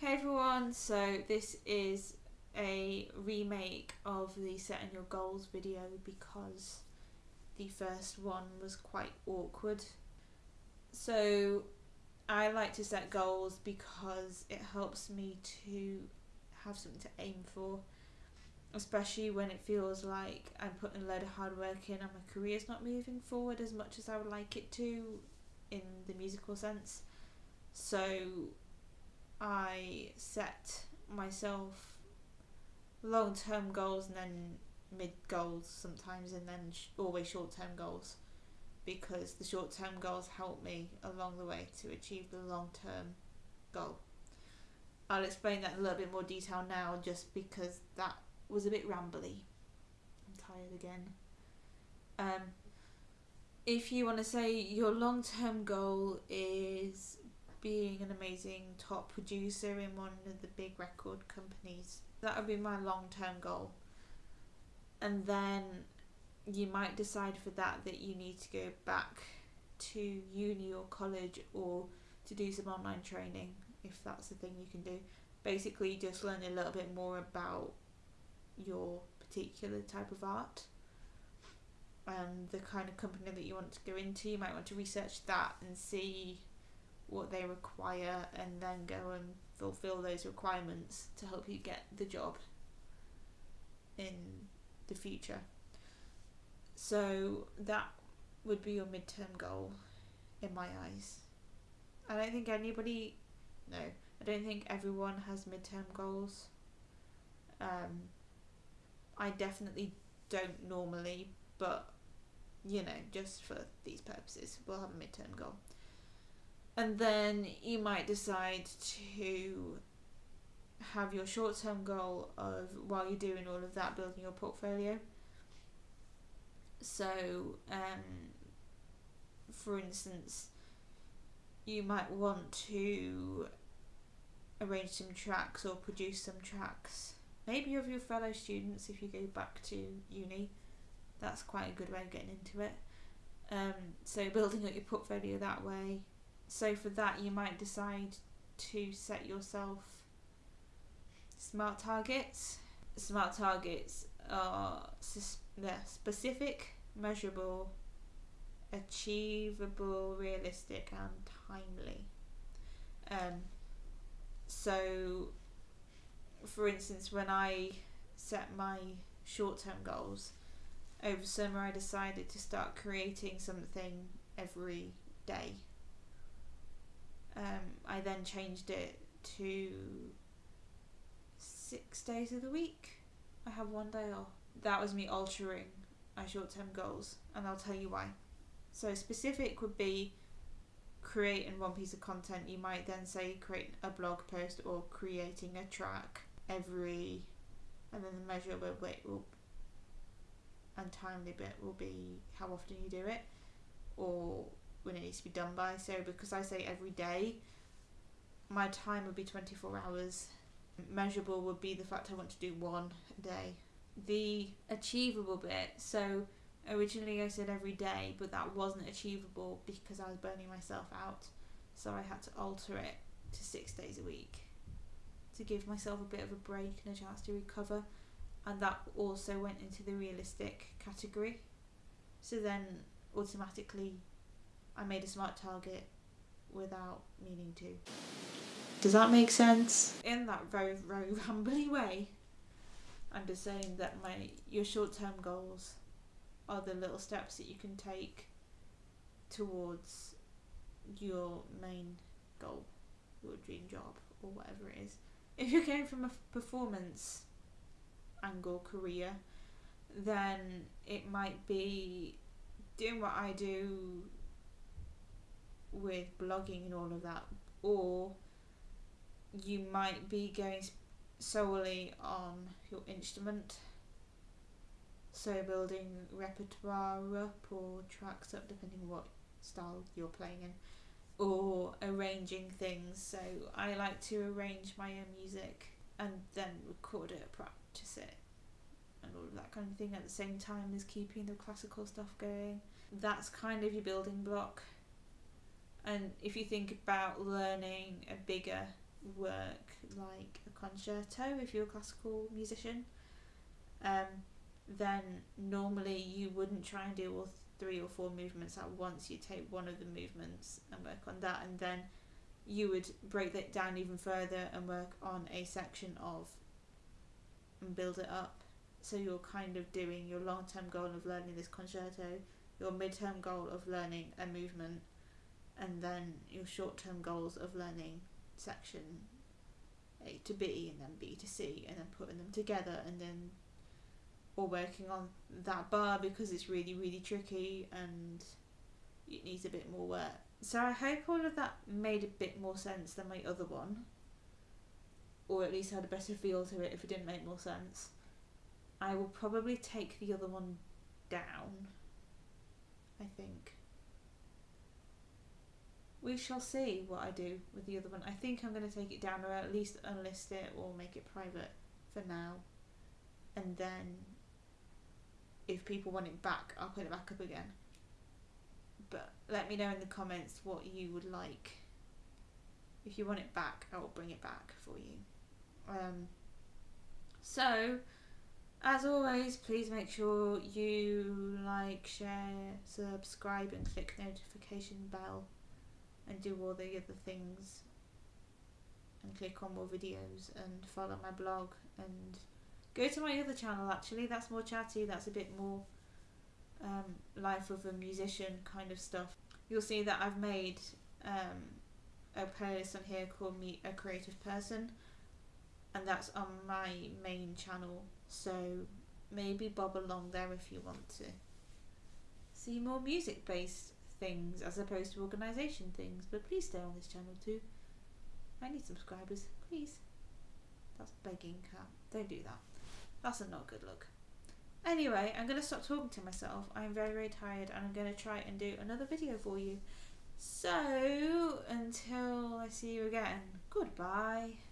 Hey everyone, so this is a remake of the setting your goals video because the first one was quite awkward. So I like to set goals because it helps me to have something to aim for, especially when it feels like I'm putting a load of hard work in and my career's not moving forward as much as I would like it to in the musical sense. So I set myself long term goals and then mid goals sometimes, and then sh- always short term goals because the short term goals help me along the way to achieve the long term goal. I'll explain that in a little bit more detail now just because that was a bit rambly. I'm tired again. Um, if you want to say your long term goal is being an amazing top producer in one of the big record companies. That would be my long term goal. And then you might decide for that that you need to go back to uni or college or to do some online training if that's the thing you can do. Basically, just learn a little bit more about your particular type of art and the kind of company that you want to go into. You might want to research that and see what they require and then go and fulfill those requirements to help you get the job in the future. So that would be your midterm goal in my eyes. I don't think anybody, no, I don't think everyone has midterm goals. Um, I definitely don't normally, but you know, just for these purposes, we'll have a midterm goal and then you might decide to have your short term goal of while you're doing all of that building your portfolio. So um, for instance you might want to arrange some tracks or produce some tracks maybe of your fellow students if you go back to uni. That's quite a good way of getting into it. Um, so building up your portfolio that way so for that, you might decide to set yourself smart targets. Smart targets are they're specific, measurable, achievable, realistic, and timely. Um, so, for instance, when I set my short term goals, over summer I decided to start creating something every day um, I then changed it to six days of the week. I have one day off. That was me altering my short term goals, and I'll tell you why. So, specific would be creating one piece of content. You might then say create a blog post or creating a track every, and then the measurable will and timely bit will be how often you do it, or when it needs to be done by. So because I say every day, my time would be 24 hours. Measurable would be the fact I want to do one a day. The achievable bit, so originally I said every day, but that wasn't achievable because I was burning myself out. So I had to alter it to six days a week to give myself a bit of a break and a chance to recover. And that also went into the realistic category. So then automatically I made a smart target without meaning to. Does that make sense? In that very, very rambly way, I'm just saying that my your short term goals are the little steps that you can take towards your main goal, your dream job, or whatever it is. If you're going from a performance angle career, then it might be doing what I do with blogging and all of that, or you might be going solely on your instrument. So building repertoire up or tracks up depending what style you're playing in or arranging things. So I like to arrange my own music and then record it, practice it and all of that kind of thing at the same time as keeping the classical stuff going. That's kind of your building block and if you think about learning a bigger work like a concerto if you're a classical musician, um, then normally you wouldn't try and do all three or four movements at once. You take one of the movements and work on that, and then you would break that down even further and work on a section of and build it up. So you're kind of doing your long term goal of learning this concerto, your mid term goal of learning a movement, and then your short term goals of learning section A to B and then B to C and then putting them together and then or working on that bar because it's really really tricky and it needs a bit more work. So I hope all of that made a bit more sense than my other one. Or at least had a better feel to it if it didn't make more sense. I will probably take the other one down. I think. We shall see what I do with the other one. I think I'm going to take it down or at least unlist it or make it private for now. And then if people want it back, I'll put it back up again. But let me know in the comments what you would like. If you want it back, I will bring it back for you. Um, so, as always, please make sure you like, share, subscribe, and click notification bell and do all the other things and click on more videos and follow my blog and go to my other channel actually. That's more chatty that's a bit more um, life of a musician kind of stuff. You'll see that I've made um, a playlist on here called meet a creative person and that's on my main channel. So maybe bob along there if you want to. See more music based things as opposed to organisation things. But please stay on this channel too. I need subscribers, please. That's begging cat. Don't do that. That's a not good look. Anyway, I'm going to stop talking to myself. I'm very, very tired and I'm going to try and do another video for you. So, until I see you again, goodbye.